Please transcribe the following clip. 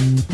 Mm-hmm.